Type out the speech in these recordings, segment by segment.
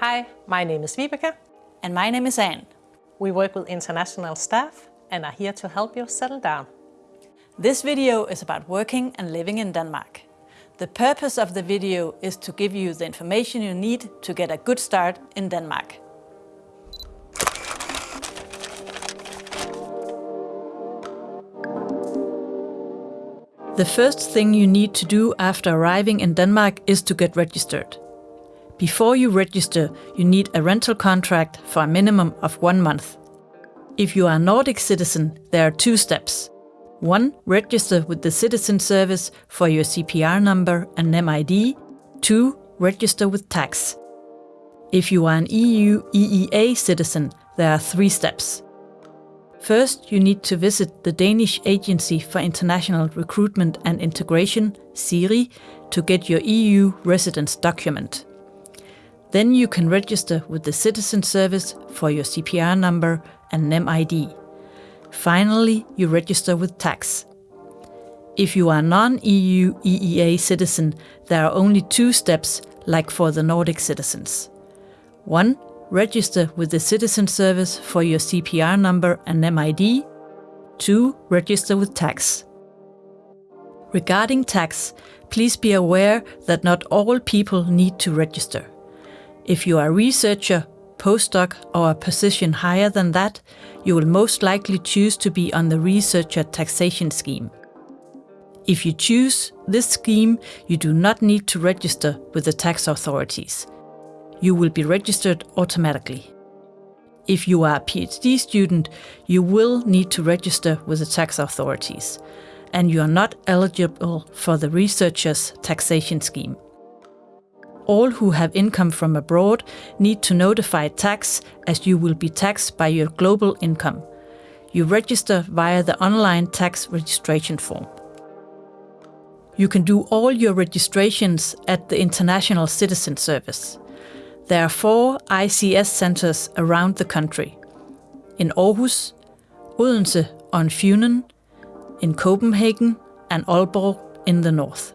Hi, my name is Vibeke. And my name is Anne. We work with international staff and are here to help you settle down. This video is about working and living in Denmark. The purpose of the video is to give you the information you need to get a good start in Denmark. The first thing you need to do after arriving in Denmark is to get registered. Before you register, you need a rental contract for a minimum of one month. If you are a Nordic citizen, there are two steps. 1. Register with the Citizen Service for your CPR number and NemID. 2. Register with tax. If you are an EU EEA citizen, there are three steps. First, you need to visit the Danish Agency for International Recruitment and Integration, SIRI, to get your EU residence document. Then you can register with the Citizen Service for your CPR number and NemID. Finally, you register with tax. If you are non-EU EEA citizen, there are only two steps like for the Nordic citizens. 1. Register with the Citizen Service for your CPR number and NemID. 2. Register with tax. Regarding tax, please be aware that not all people need to register. If you are a researcher, postdoc or a position higher than that, you will most likely choose to be on the researcher taxation scheme. If you choose this scheme, you do not need to register with the tax authorities. You will be registered automatically. If you are a PhD student, you will need to register with the tax authorities, and you are not eligible for the researcher's taxation scheme all who have income from abroad need to notify tax as you will be taxed by your global income. You register via the online tax registration form. You can do all your registrations at the International Citizen Service. There are four ICS centers around the country. In Aarhus, Odense on Funen, in Copenhagen and Aalborg in the north.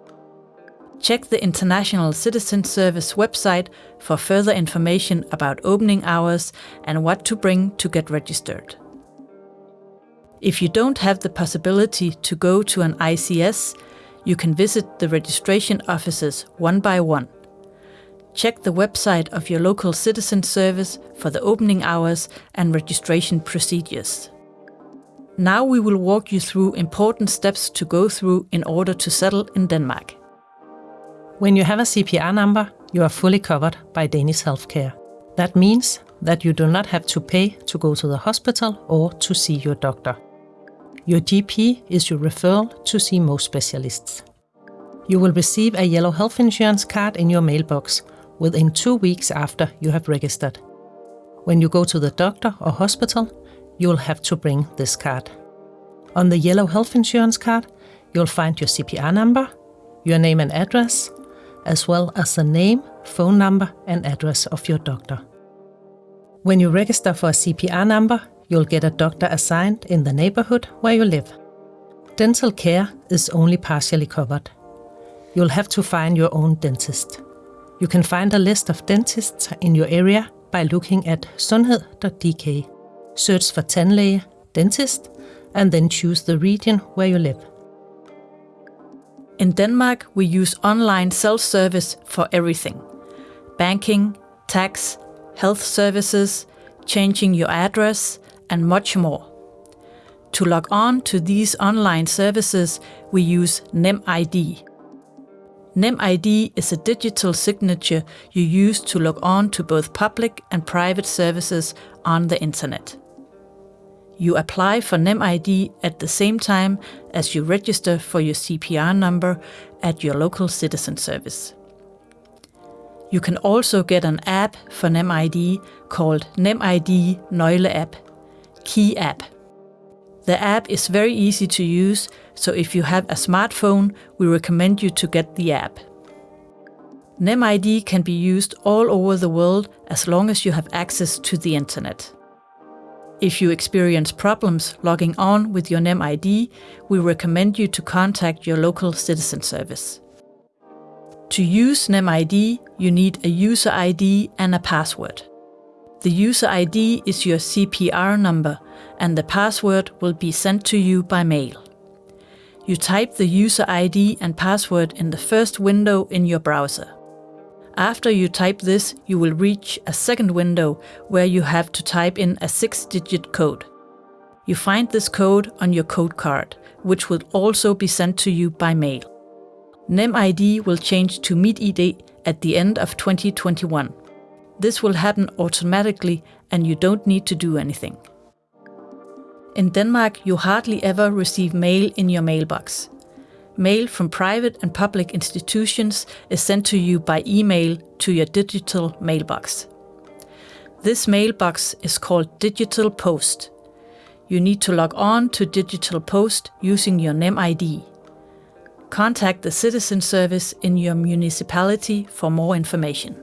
Check the International Citizen Service website for further information about opening hours and what to bring to get registered. If you don't have the possibility to go to an ICS, you can visit the registration offices one by one. Check the website of your local citizen service for the opening hours and registration procedures. Now we will walk you through important steps to go through in order to settle in Denmark. When you have a CPR number, you are fully covered by Danish healthcare. That means that you do not have to pay to go to the hospital or to see your doctor. Your GP is your referral to see most specialists. You will receive a yellow health insurance card in your mailbox within two weeks after you have registered. When you go to the doctor or hospital, you will have to bring this card. On the yellow health insurance card, you'll find your CPR number, your name and address, as well as the name, phone number and address of your doctor. When you register for a CPR number, you'll get a doctor assigned in the neighborhood where you live. Dental care is only partially covered. You'll have to find your own dentist. You can find a list of dentists in your area by looking at sundhed.dk. Search for tandlæge, dentist, and then choose the region where you live. In Denmark, we use online self-service for everything. Banking, tax, health services, changing your address, and much more. To log on to these online services, we use NemID. NemID is a digital signature you use to log on to both public and private services on the internet. You apply for NemID at the same time as you register for your CPR number at your local citizen service. You can also get an app for NemID called NemID Nøgle App, Key App. The app is very easy to use, so if you have a smartphone, we recommend you to get the app. NemID can be used all over the world as long as you have access to the internet. If you experience problems logging on with your NemID, we recommend you to contact your local citizen service. To use NemID, you need a user ID and a password. The user ID is your CPR number and the password will be sent to you by mail. You type the user ID and password in the first window in your browser. After you type this, you will reach a second window where you have to type in a six-digit code. You find this code on your code card, which will also be sent to you by mail. NemID will change to MitID at the end of 2021. This will happen automatically and you don't need to do anything. In Denmark, you hardly ever receive mail in your mailbox. Mail from private and public institutions is sent to you by email to your digital mailbox. This mailbox is called Digital Post. You need to log on to Digital Post using your NemID. Contact the citizen service in your municipality for more information.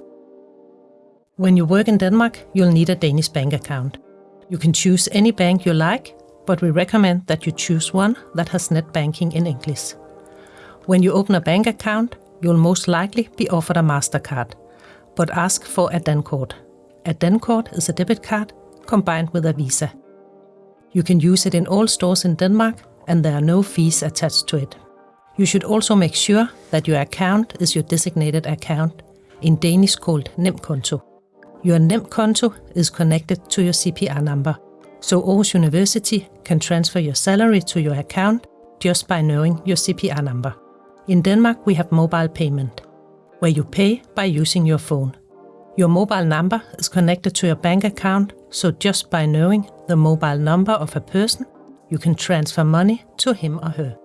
When you work in Denmark, you'll need a Danish bank account. You can choose any bank you like, but we recommend that you choose one that has net banking in English. When you open a bank account, you'll most likely be offered a MasterCard, but ask for a Dankort. A Dankort is a debit card combined with a Visa. You can use it in all stores in Denmark and there are no fees attached to it. You should also make sure that your account is your designated account, in Danish called NemKonto. Your NemKonto is connected to your CPR number, so Aarhus University can transfer your salary to your account just by knowing your CPR number. In Denmark, we have mobile payment, where you pay by using your phone. Your mobile number is connected to your bank account, so just by knowing the mobile number of a person, you can transfer money to him or her.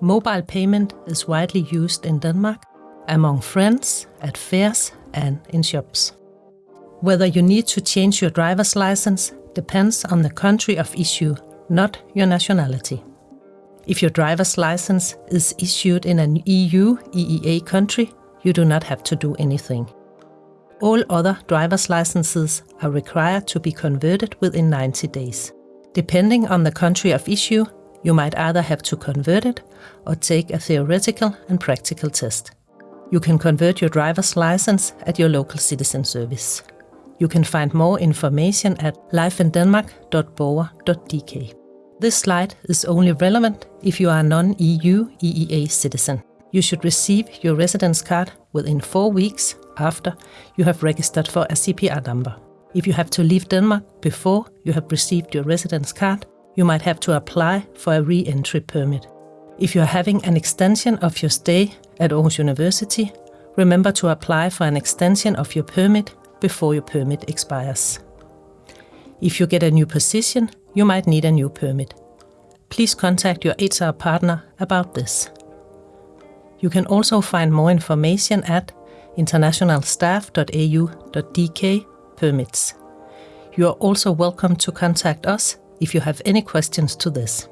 Mobile payment is widely used in Denmark among friends, at fairs, and in shops. Whether you need to change your driver's license depends on the country of issue, not your nationality. If your driver's license is issued in an EU EEA country, you do not have to do anything. All other driver's licenses are required to be converted within 90 days. Depending on the country of issue, you might either have to convert it or take a theoretical and practical test. You can convert your driver's license at your local citizen service. You can find more information at lifeindenmark.borger.dk. This slide is only relevant if you are a non-EU EEA citizen. You should receive your residence card within four weeks after you have registered for a CPR number. If you have to leave Denmark before you have received your residence card, you might have to apply for a re-entry permit. If you are having an extension of your stay at Aarhus University, remember to apply for an extension of your permit before your permit expires. If you get a new position, you might need a new permit. Please contact your HR partner about this. You can also find more information at internationalstaff.au.dk permits. You are also welcome to contact us if you have any questions to this.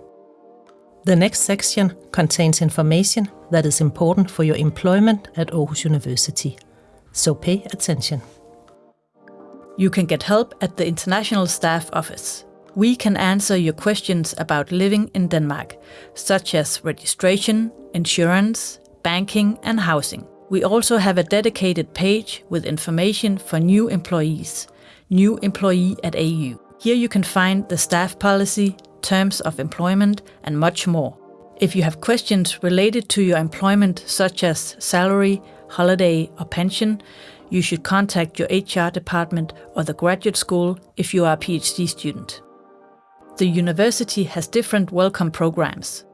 The next section contains information that is important for your employment at Aarhus University, so pay attention. You can get help at the International Staff Office. We can answer your questions about living in Denmark, such as registration, insurance, banking and housing. We also have a dedicated page with information for new employees, new employee at AU. Here you can find the staff policy, terms of employment and much more. If you have questions related to your employment such as salary, holiday or pension, you should contact your HR department or the graduate school if you are a PhD student. The university has different welcome programs.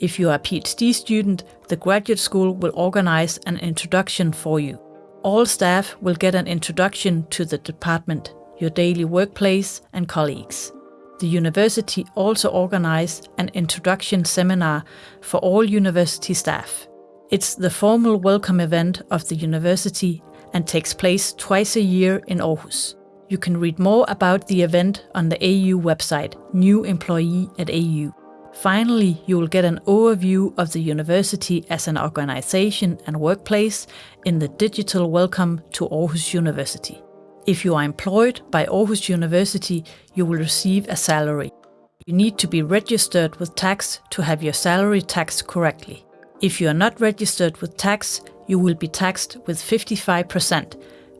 If you are a PhD student, the graduate school will organize an introduction for you. All staff will get an introduction to the department, your daily workplace and colleagues. The university also organizes an introduction seminar for all university staff. It's the formal welcome event of the university and takes place twice a year in Aarhus. You can read more about the event on the AU website, New Employee at AU. Finally, you will get an overview of the university as an organization and workplace in the digital Welcome to Aarhus University. If you are employed by Aarhus University, you will receive a salary. You need to be registered with tax to have your salary taxed correctly. If you are not registered with tax, you will be taxed with 55%,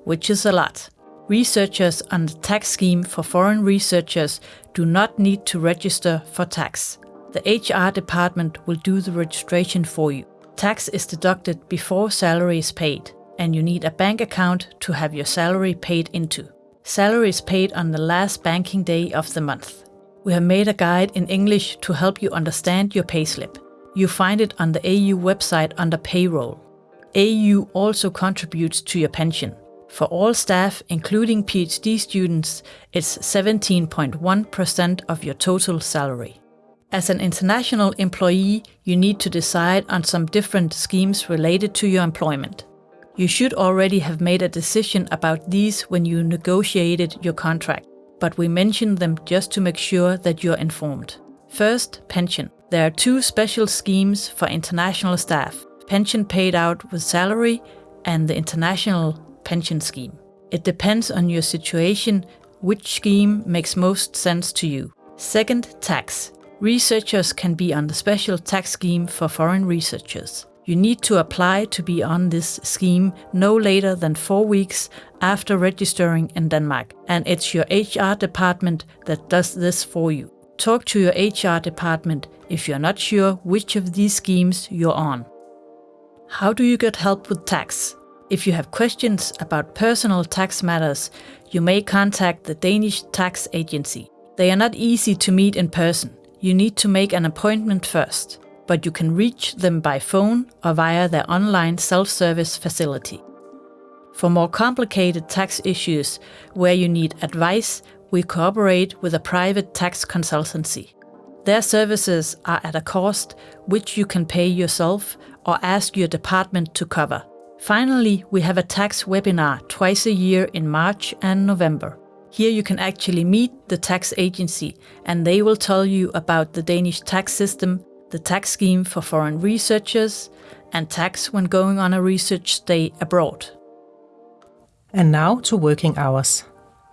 which is a lot. Researchers under the tax scheme for foreign researchers do not need to register for tax. The HR department will do the registration for you. Tax is deducted before salary is paid, and you need a bank account to have your salary paid into. Salary is paid on the last banking day of the month. We have made a guide in English to help you understand your payslip. You find it on the AU website under payroll. AU also contributes to your pension. For all staff, including PhD students, it's 17.1% of your total salary. As an international employee, you need to decide on some different schemes related to your employment. You should already have made a decision about these when you negotiated your contract, but we mention them just to make sure that you're informed. First, pension. There are two special schemes for international staff pension paid out with salary and the international pension scheme. It depends on your situation which scheme makes most sense to you. Second, tax. Researchers can be on the special tax scheme for foreign researchers. You need to apply to be on this scheme no later than four weeks after registering in Denmark, and it's your HR department that does this for you. Talk to your HR department if you're not sure which of these schemes you're on. How do you get help with tax? If you have questions about personal tax matters, you may contact the Danish Tax Agency. They are not easy to meet in person. You need to make an appointment first, but you can reach them by phone or via their online self-service facility. For more complicated tax issues where you need advice, we cooperate with a private tax consultancy. Their services are at a cost which you can pay yourself or ask your department to cover. Finally, we have a tax webinar twice a year in March and November. Here you can actually meet the tax agency and they will tell you about the Danish tax system, the tax scheme for foreign researchers, and tax when going on a research stay abroad. And now to working hours.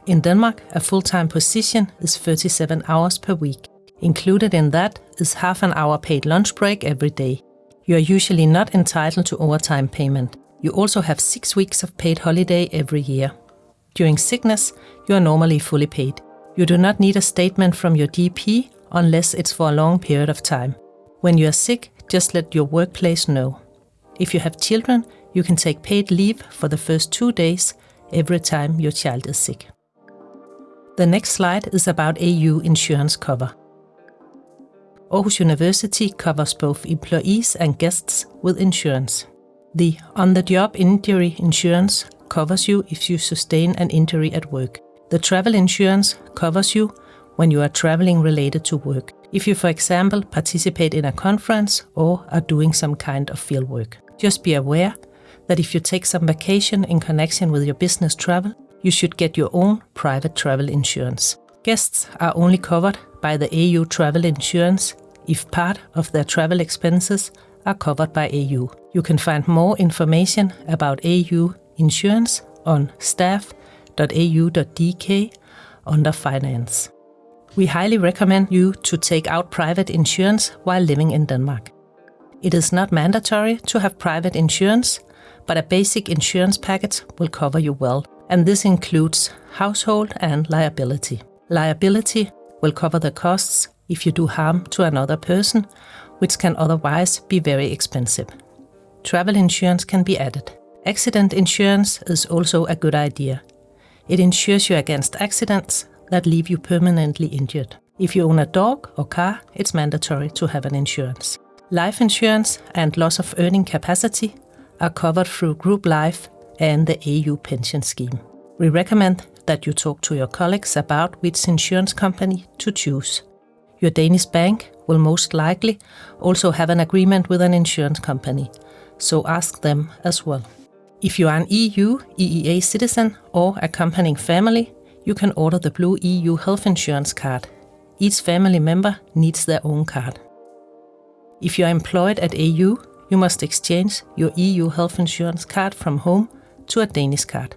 In Denmark, a full-time position is 37 hours per week. Included in that is half an hour paid lunch break every day. You are usually not entitled to overtime payment. You also have six weeks of paid holiday every year. During sickness, you are normally fully paid. You do not need a statement from your GP unless it's for a long period of time. When you are sick, just let your workplace know. If you have children, you can take paid leave for the first two days every time your child is sick. The next slide is about AU insurance cover. Aarhus University covers both employees and guests with insurance. The on the job injury insurance covers you if you sustain an injury at work. The travel insurance covers you when you are traveling related to work. If you, for example, participate in a conference or are doing some kind of field work. Just be aware that if you take some vacation in connection with your business travel, you should get your own private travel insurance. Guests are only covered by the AU travel insurance if part of their travel expenses are covered by AU. You can find more information about AU insurance on staff.au.dk under Finance. We highly recommend you to take out private insurance while living in Denmark. It is not mandatory to have private insurance, but a basic insurance package will cover you well, and this includes household and liability. Liability will cover the costs if you do harm to another person which can otherwise be very expensive. Travel insurance can be added. Accident insurance is also a good idea. It insures you against accidents that leave you permanently injured. If you own a dog or car, it's mandatory to have an insurance. Life insurance and loss of earning capacity are covered through group life and the AU pension scheme. We recommend that you talk to your colleagues about which insurance company to choose. Your Danish bank will most likely also have an agreement with an insurance company, so ask them as well. If you are an EU EEA citizen or accompanying family, you can order the blue EU health insurance card. Each family member needs their own card. If you are employed at AU, you must exchange your EU health insurance card from home to a Danish card.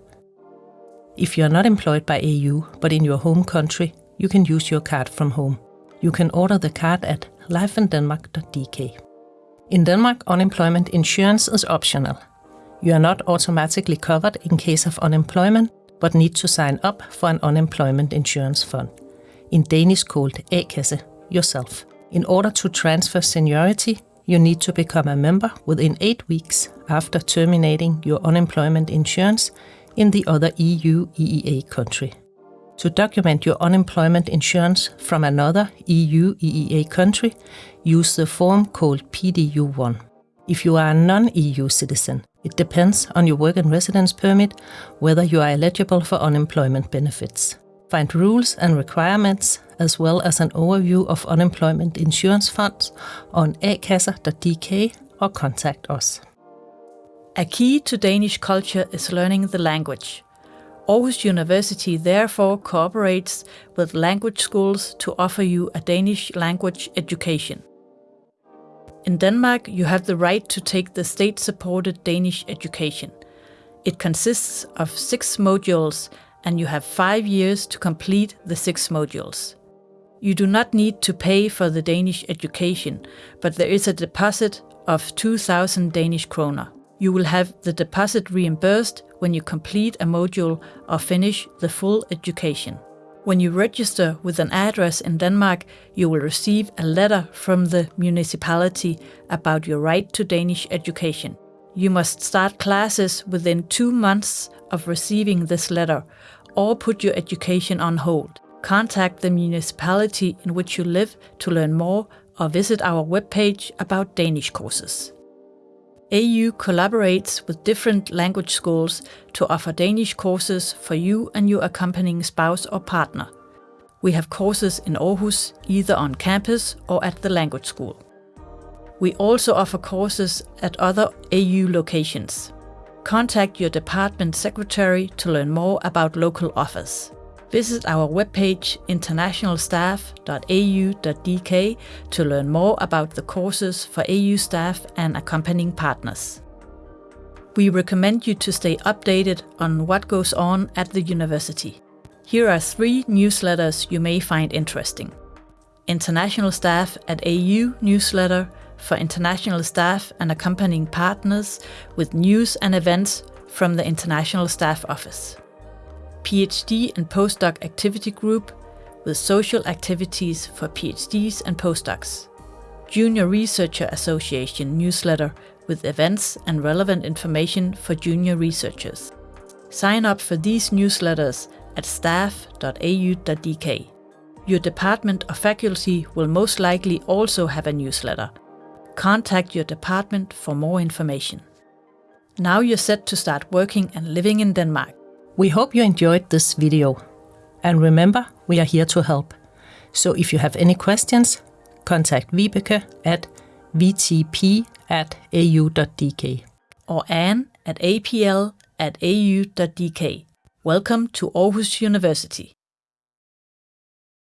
If you are not employed by AU but in your home country, you can use your card from home. You can order the card at lifeindenmark.dk. In Denmark, unemployment insurance is optional. You are not automatically covered in case of unemployment, but need to sign up for an unemployment insurance fund, in Danish called A-kasse, yourself. In order to transfer seniority, you need to become a member within eight weeks after terminating your unemployment insurance in the other EU EEA country. To document your unemployment insurance from another EU EEA country, use the form called PDU1. If you are a non-EU citizen, it depends on your work and residence permit whether you are eligible for unemployment benefits. Find rules and requirements as well as an overview of unemployment insurance funds on akasser.dk or contact us. A key to Danish culture is learning the language. Aarhus University therefore cooperates with language schools to offer you a Danish language education. In Denmark, you have the right to take the state-supported Danish education. It consists of six modules and you have five years to complete the six modules. You do not need to pay for the Danish education, but there is a deposit of 2000 Danish kroner. You will have the deposit reimbursed when you complete a module or finish the full education. When you register with an address in Denmark, you will receive a letter from the municipality about your right to Danish education. You must start classes within two months of receiving this letter or put your education on hold. Contact the municipality in which you live to learn more or visit our webpage about Danish courses. AU collaborates with different language schools to offer Danish courses for you and your accompanying spouse or partner. We have courses in Aarhus, either on campus or at the language school. We also offer courses at other AU locations. Contact your department secretary to learn more about local offers. Visit our webpage internationalstaff.au.dk to learn more about the courses for AU staff and accompanying partners. We recommend you to stay updated on what goes on at the university. Here are three newsletters you may find interesting. International Staff at AU newsletter for international staff and accompanying partners with news and events from the International Staff Office. PhD and Postdoc Activity Group with social activities for PhDs and postdocs. Junior Researcher Association newsletter with events and relevant information for junior researchers. Sign up for these newsletters at staff.au.dk. Your department or faculty will most likely also have a newsletter. Contact your department for more information. Now you're set to start working and living in Denmark. We hope you enjoyed this video. And remember, we are here to help. So if you have any questions, contact Vibeke at vtp at au.dk or Anne at apl at au.dk. Welcome to Aarhus University.